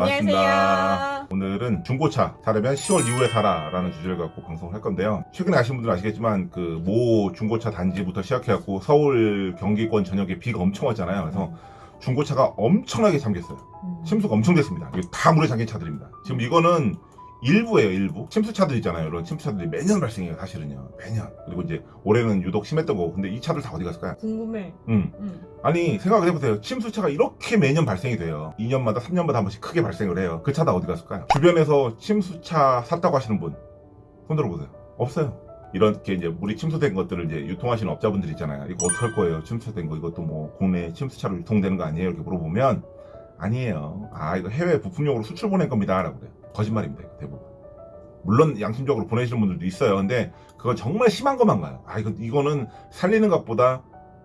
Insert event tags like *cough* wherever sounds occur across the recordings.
안녕하세요. 오늘은 중고차 사려면 10월 이후에 사라 라는 주제를 갖고 방송을 할 건데요. 최근에 아신 분들은 아시겠지만 그 모 중고차 단지부터 시작해갖고 서울 경기권 전역에 비가 엄청 왔잖아요. 그래서 중고차가 엄청나게 잠겼어요. 음. 침수가 엄청 됐습니다. 다 물에 잠긴 차들입니다. 지금 이거는 일부예요 일부. 침수차들 있잖아요. 이런 침수차들이 매년 발생해요 사실은요. 매년. 그리고 이제 올해는 유독 심했던 거고. 근데 이 차들 다 어디 갔을까요? 궁금해. 음. 음. 아니 생각을 해보세요. 침수차가 이렇게 매년 발생이 돼요. 2년마다 3년마다 한 번씩 크게 발생을 해요. 그 차 다 어디 갔을까요? 주변에서 침수차 샀다고 하시는 분 손들어 보세요. 없어요. 이렇게 이제 물이 침수된 것들을 이제 유통하시는 업자분들 있잖아요. 이거 어떻게 할 거예요? 침수된 거. 이것도 뭐 국내 침수차로 유통되는 거 아니에요? 이렇게 물어보면 아니에요. 아 이거 해외 부품용으로 수출 보낸 겁니다 라고 그래요 거짓말입니다 대부분 물론 양심적으로 보내시는 분들도 있어요 근데 그건 정말 심한 것만 가요 아 이거 이거는 살리는 것보다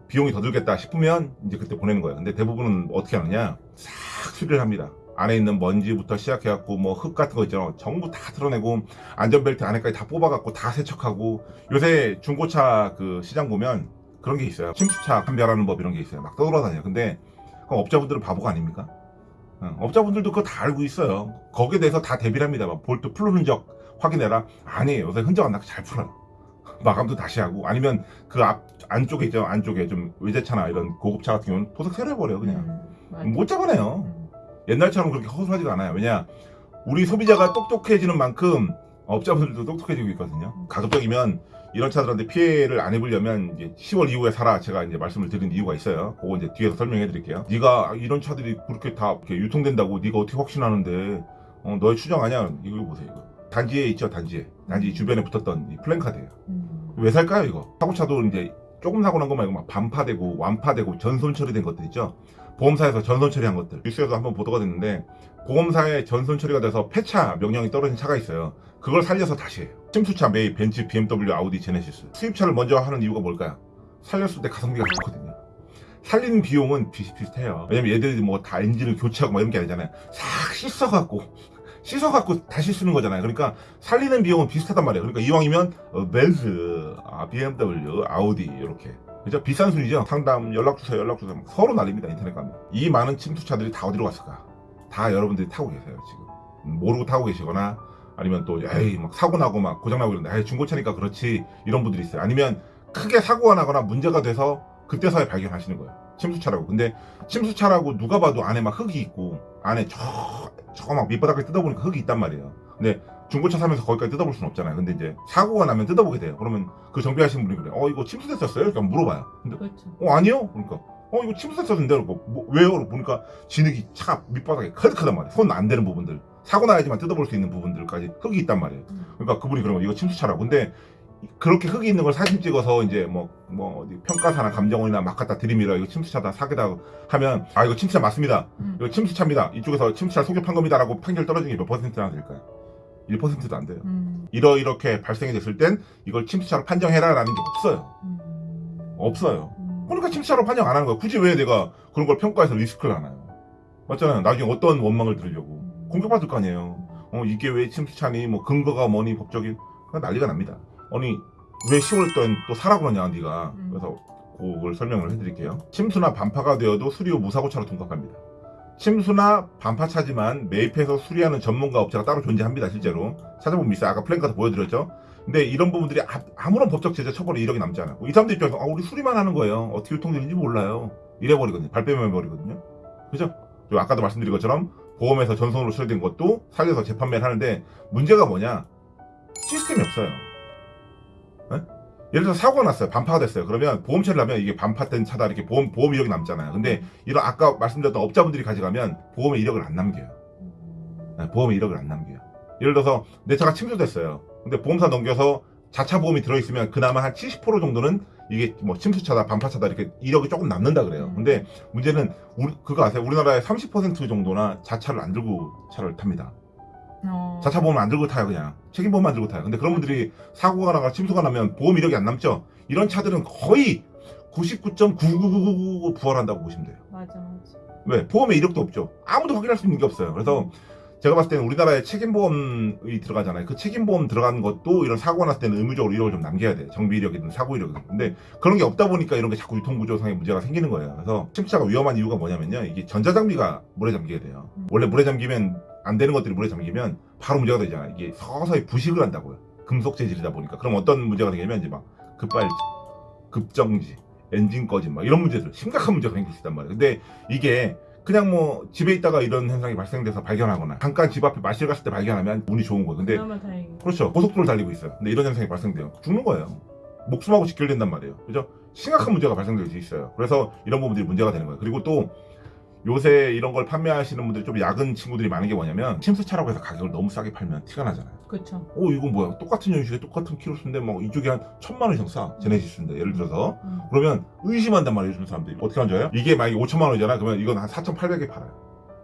비용이 더 들겠다 싶으면 이제 그때 보내는 거예요. 근데 대부분은 어떻게 하느냐? 싹 수리를 합니다. 안에 있는 먼지부터 시작해갖고 뭐 흙 같은 거 있잖아. 전부 다 드러내고 안전벨트 안에까지 다 뽑아갖고 다 세척하고 요새 중고차 그 시장 보면 그런 게 있어요. 침수차 판별하는 법 이런 게 있어요. 막 떠돌아다녀요. 근데 업자분들은 바보가 아닙니까? 어, 업자분들도 그거 다 알고 있어요. 거기에 대해서 다 대비를 합니다. 막 볼트 풀 흔적 확인해라. 아니에요. 요새 흔적 안 나고 잘 풀어요. *laughs* 마감도 다시 하고 아니면 그 앞 안쪽에 있죠 안쪽에 좀 외제차나 이런 고급차 같은 경우는 도색 새로 해버려요 그냥 음. 못 잡아내요 음. 옛날처럼 그렇게 허술하지가 않아요 왜냐 우리 소비자가 똑똑해지는 만큼 업자분들도 똑똑해지고 있거든요 가급적이면 이런 차들한테 피해를 안 입으려면 이제 10월 이후에 사라 제가 이제 말씀을 드린 이유가 있어요. 그거 이제 뒤에서 설명해 드릴게요. 네가 이런 차들이 그렇게 다 이렇게 유통된다고 네가 어떻게 확신하는데 어, 너의 추정 아니야 이거 보세요 이거. 단지에 있죠 단지에. 단지 주변에 붙었던 이 플랜카드예요. 음. 왜 살까요 이거? 사고차도 이제 조금 사고 난 거 말고 막 반파되고 완파되고 전손 처리된 것들 있죠? 보험사에서 전손 처리한 것들. 뉴스에서 한번 보도가 됐는데 보험사에 전손 처리가 돼서 폐차 명령이 떨어진 차가 있어요. 그걸 살려서 다시 해요. 침수차 메이 벤츠 BMW 아우디 제네시스. 수입차를 먼저 하는 이유가 뭘까요? 살렸을 때 가성비가 좋거든요. 살리는 비용은 비슷비슷해요. 왜냐면 얘들이 뭐 다 엔진을 교체하고 뭐 이런 게 아니잖아요. 싹 씻어갖고 씻어갖고 다시 쓰는 거잖아요. 그러니까 살리는 비용은 비슷하단 말이에요. 그러니까 이왕이면 어, 벤츠, 아, BMW, 아우디 이렇게 그죠? 비싼 순이죠. 상담 연락 주세요, 연락 주세요. 막 서로 난립니다. 인터넷 가면 이 많은 침투차들이 다 어디로 갔을까? 다 여러분들이 타고 계세요 지금 음, 모르고 타고 계시거나 아니면 또 에이 막 사고 나고 막 고장 나고 이런데 에이 중고차니까 그렇지 이런 분들이 있어요. 아니면 크게 사고가 나거나 문제가 돼서 그때서야 발견하시는 거예요. 침수차라고. 근데 침수차라고 누가 봐도 안에 막 흙이 있고 안에 저 저거 막 밑바닥을 뜯어보니까 흙이 있단 말이에요. 근데 중고차 사면서 거기까지 뜯어볼 수는 없잖아요. 근데 이제 사고가 나면 뜯어보게 돼요. 그러면 그 정비하시는 분이 그래. 어 이거 침수됐었어요? 이렇게 물어봐요. 근데 그렇죠. 어 아니요? 그러니까 어 이거 침수됐었는데 그러고 뭐, 왜요? 그러고 보니까 진흙이 차 밑바닥에 가득하단 말이에요. 손 안 되는 부분들. 사고 나야지만 뜯어볼 수 있는 부분들까지 흙이 있단 말이에요. 음. 그러니까 그분이 그러면 이거 침수차라고. 근데 그렇게 흙이 있는 걸 사진 찍어서 이제 뭐, 뭐, 어디 평가사나 감정원이나 막 갖다 들이밀어. 이거 침수차다, 사기다 하면, 아, 이거 침수차 맞습니다. 음. 이거 침수차입니다. 이쪽에서 침수차 속여 판 겁니다. 라고 판결 떨어지는 게 몇 퍼센트나 될까요? 1%도 안 돼요. 음. 이러, 이렇게 발생이 됐을 땐 이걸 침수차로 판정해라 라는 게 없어요. 음. 없어요. 음. 그러니까 침수차로 판정 안 하는 거야. 굳이 왜 내가 그런 걸 평가해서 리스크를 하나요? 맞잖아요. 나중에 어떤 원망을 들으려고. 공격받을 거 아니에요. 어, 이게 왜 침수차니, 뭐, 근거가 뭐니, 법적인. 난리가 납니다. 아니, 왜 10월 땐또 사라 그러냐, 네가 음. 그래서 그걸 설명을 해드릴게요. 침수나 반파가 되어도 수리 후 무사고차로 통합합니다. 침수나 반파차지만 매입해서 수리하는 전문가 업체가 따로 존재합니다, 실제로. 찾아보면 있어요. 아까 플랜카드 보여드렸죠? 근데 이런 부분들이 아, 무런 법적 제재 처벌이 이력이 남지 않아요. 이 사람들 입장에서 아, 우리 수리만 하는 거예요. 어떻게 유통되는지 몰라요. 이래버리거든요. 발뺌해버리거든요. 그죠? 그리고 아까도 말씀드린 것처럼 보험에서 전송으로 수리된 것도 살려서 재판매를 하는데 문제가 뭐냐? 시스템이 없어요. 에? 예를 들어서 사고가 났어요. 반파가 됐어요. 그러면 보험 처리를 하면 이게 반파된 차다 이렇게 보험, 보험 이력이 남잖아요. 근데 이런 아까 말씀드렸던 업자분들이 가져가면 보험의 이력을 안 남겨요. 네, 보험의 이력을 안 남겨요. 예를 들어서 내 차가 침수됐어요. 근데 보험사 넘겨서 자차 보험이 들어있으면 그나마 한 70% 정도는 이게 뭐 침수차다 반파차다 이렇게 이력이 조금 남는다 그래요. 근데 문제는 우리, 그거 아세요? 우리나라의 30% 정도나 자차를 안 들고 차를 탑니다. 어. 자차 보험 안 들고 타요 그냥 책임보험만 들고 타요 근데 그런 분들이 사고가 나거나 침수가 나면 보험 이력이 안 남죠 이런 차들은 거의 99.99999 부활한다고 보시면 돼요 맞아, 맞아. 왜? 보험에 이력도 없죠 아무도 확인할 수 있는 게 없어요 그래서 제가 봤을 때는 우리나라에 책임보험이 들어가잖아요. 그 책임보험 들어간 것도 이런 사고가 났을 때는 의무적으로 이력을 좀 남겨야 돼. 정비 이력이든 사고 이력이든. 근데 그런 게 없다 보니까 이런 게 자꾸 유통구조상의 문제가 생기는 거예요. 그래서 침투차가 위험한 이유가 뭐냐면요. 이게 전자장비가 물에 잠기게 돼요. 원래 물에 잠기면 안 되는 것들이 물에 잠기면 바로 문제가 되잖아요. 이게 서서히 부식을 한다고요. 금속 재질이다 보니까. 그럼 어떤 문제가 생기냐면 이제 막 급발진, 급정지, 엔진 꺼짐 막 이런 문제들 심각한 문제가 생길 수 있단 말이에요. 근데 이게 그냥 뭐 집에 있다가 이런 현상이 발생돼서 발견하거나 잠깐 집 앞에 마실 갔을 때 발견하면 운이 좋은 거예요. 근데. 그렇죠. 고속도로를 달리고 있어요. 근데 이런 현상이 발생돼요. 죽는 거예요. 목숨하고 직결된단 말이에요. 그죠? 심각한 문제가 발생될 수 있어요. 그래서 이런 부분들이 문제가 되는 거예요. 그리고 또 요새 이런 걸 판매하시는 분들이 좀 야근 친구들이 많은 게 뭐냐면 침수차라고 해서 가격을 너무 싸게 팔면 티가 나잖아요. 그쵸. 어 이건 뭐야? 똑같은 연식에 똑같은 키로수인데 뭐 이쪽이 한 천만 원 이상 싸. 제네시스인데 예를 들어서 음. 그러면 의심한단 말이에요, 요즘 사람들이. 어떻게 하는 줄 알아요? 이게 만약에 5천만 원이잖아. 그러면 이건 한 4,800에 팔아요.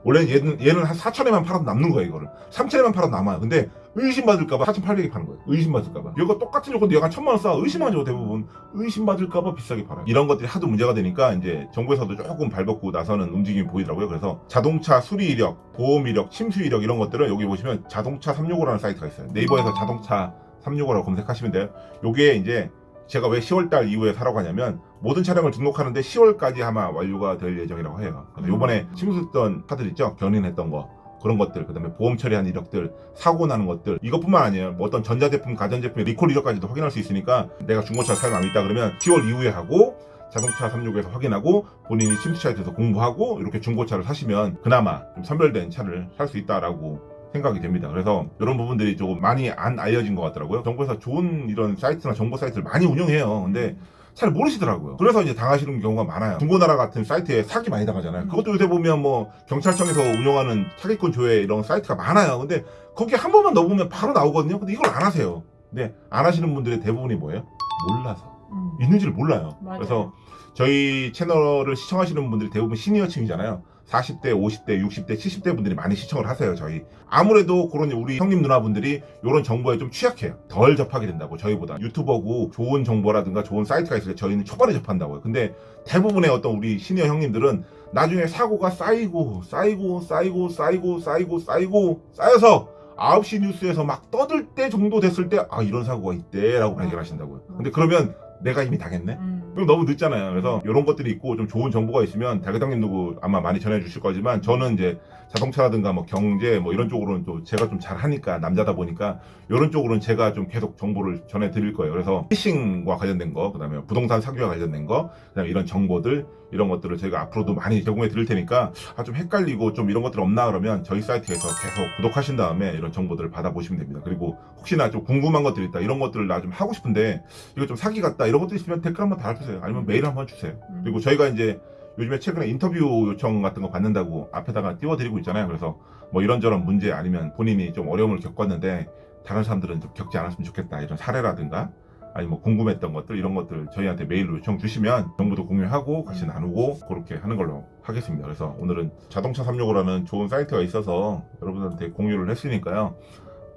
원래는 얘는, 얘는 한 4천에만 팔아도 남는 거야, 이거를. 3천에만 팔아도 남아요. 근데 의심받을까봐 4,800에 파는 거예요. 의심받을까봐. 이거 똑같은 요건데 한 천만 원 싸. 의심하죠, 대부분. 의심받을까봐 비싸게 팔아요. 이런 것들이 하도 문제가 되니까 이제 정부에서도 조금 발벗고 나서는 움직임이 보이더라고요. 그래서 자동차 수리 이력, 보험 이력, 침수 이력 이런 것들은 여기 보시면 자동차 365라는 사이트가 있어요. 네이버에서 자동차 365라고 검색하시면 돼요. 요게 이제 제가 왜 10월달 이후에 사러 가냐면 모든 차량을 등록하는데 10월까지 아마 완료가 될 예정이라고 해요. 요번에 침수했던 차들 있죠? 견인했던 거. 그런 것들, 그 다음에 보험 처리한 이력들, 사고 나는 것들, 이것뿐만 아니에요. 뭐 어떤 전자제품, 가전제품의 리콜 이력까지도 확인할 수 있으니까 내가 중고차 사용함이 있다 그러면 10월 이후에 하고 자동차 365에서 확인하고 본인이 침수차에 대해서 공부하고 이렇게 중고차를 사시면 그나마 좀 선별된 차를 살 수 있다라고 생각이 됩니다. 그래서 이런 부분들이 조금 많이 안 알려진 것 같더라고요. 정부에서 좋은 이런 사이트나 정보 사이트를 많이 운영해요. 근데 잘 모르시더라고요. 그래서 이제 당하시는 경우가 많아요. 중고나라 같은 사이트에 사기 많이 당하잖아요. 그것도 요새 보면 뭐 경찰청에서 운영하는 사기꾼 조회 이런 사이트가 많아요. 근데 거기 한 번만 넣어보면 바로 나오거든요. 근데 이걸 안 하세요. 근데 안 하시는 분들의 대부분이 뭐예요? 몰라서. 음. 있는지를 몰라요. 맞아요. 그래서 저희 채널을 시청하시는 분들이 대부분 시니어층이잖아요. 40대, 50대, 60대, 70대 분들이 많이 시청을 하세요, 저희. 아무래도 그런 우리 형님 누나분들이 이런 정보에 좀 취약해요. 덜 접하게 된다고, 저희보다. 유튜버고 좋은 정보라든가 좋은 사이트가 있을 때 저희는 초반에 접한다고요. 근데 대부분의 어떤 우리 시니어 형님들은 나중에 사고가 쌓이고, 쌓이고, 쌓이고, 쌓이고, 쌓이고, 쌓이고, 쌓여서 9시 뉴스에서 막 떠들 때 정도 됐을 때, 아, 이런 사고가 있대, 라고 발견하신다고요. 근데 그러면 내가 이미 당했네? 음. 그럼 너무 늦잖아요. 그래서 이런 것들이 있고 좀 좋은 정보가 있으면 대회장님도 아마 많이 전해 주실 거지만 저는 이제 자동차라든가 뭐 경제 뭐 이런 쪽으로는 또 제가 좀 잘하니까 남자다 보니까 이런 쪽으로는 제가 좀 계속 정보를 전해 드릴 거예요. 그래서 피싱과 관련된 거, 그다음에 부동산 사기와 관련된 거, 그다음에 이런 정보들 이런 것들을 저희가 앞으로도 많이 제공해 드릴 테니까 아 좀 헷갈리고 좀 이런 것들 없나 그러면 저희 사이트에서 계속 구독하신 다음에 이런 정보들을 받아보시면 됩니다. 그리고 혹시나 좀 궁금한 것들 있다 이런 것들을 나 좀 하고 싶은데 이거 좀 사기 같다 이런 것들 있으면 댓글 한번 달아주세요. 아니면 메일 한번 주세요. 음. 그리고 저희가 이제 요즘에 최근에 인터뷰 요청 같은 거 받는다고 앞에다가 띄워드리고 있잖아요. 그래서 뭐 이런저런 문제 아니면 본인이 좀 어려움을 겪었는데 다른 사람들은 좀 겪지 않았으면 좋겠다 이런 사례라든가 아니 뭐 궁금했던 것들 이런 것들 저희한테 메일로 요청 주시면 정보도 공유하고 같이 나누고 그렇게 하는 걸로 하겠습니다. 그래서 오늘은 자동차 365라는 좋은 사이트가 있어서 여러분한테 공유를 했으니까요.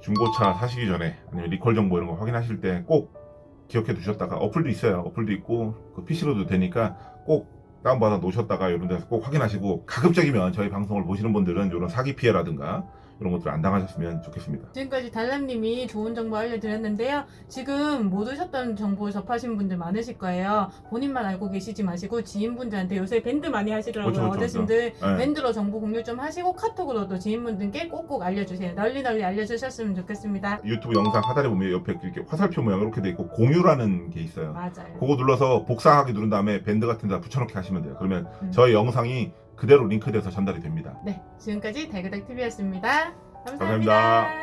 중고차 사시기 전에 아니면 리콜 정보 이런 거 확인하실 때 꼭 기억해 두셨다가 어플도 있어요. 어플도 있고 그 PC로도 되니까 꼭 다운받아 놓으셨다가 이런 데서 꼭 확인하시고 가급적이면 저희 방송을 보시는 분들은 이런 사기 피해라든가 이런 것들 안 당하셨으면 좋겠습니다. 지금까지 달람님이 좋은 정보 알려드렸는데요. 지금 모르셨던 정보 접하신 분들 많으실 거예요. 본인만 알고 계시지 마시고 지인분들한테 요새 밴드 많이 하시더라고요. 그렇죠, 그렇죠, 어르신들 네. 밴드로 정보 공유 좀 하시고 카톡으로도 지인분들께 꼭꼭 알려주세요. 널리 널리 알려주셨으면 좋겠습니다. 유튜브 영상 하단에 보면 옆에 이렇게 화살표 모양 이렇게 돼 있고 공유라는 게 있어요. 맞아요. 그거 눌러서 복사하기 누른 다음에 밴드 같은 데다 붙여넣기 하시면 돼요. 그러면 음. 저희 영상이 그대로 링크돼서 전달이 됩니다. 네, 지금까지 달그닥 TV였습니다 감사합니다. 감사합니다.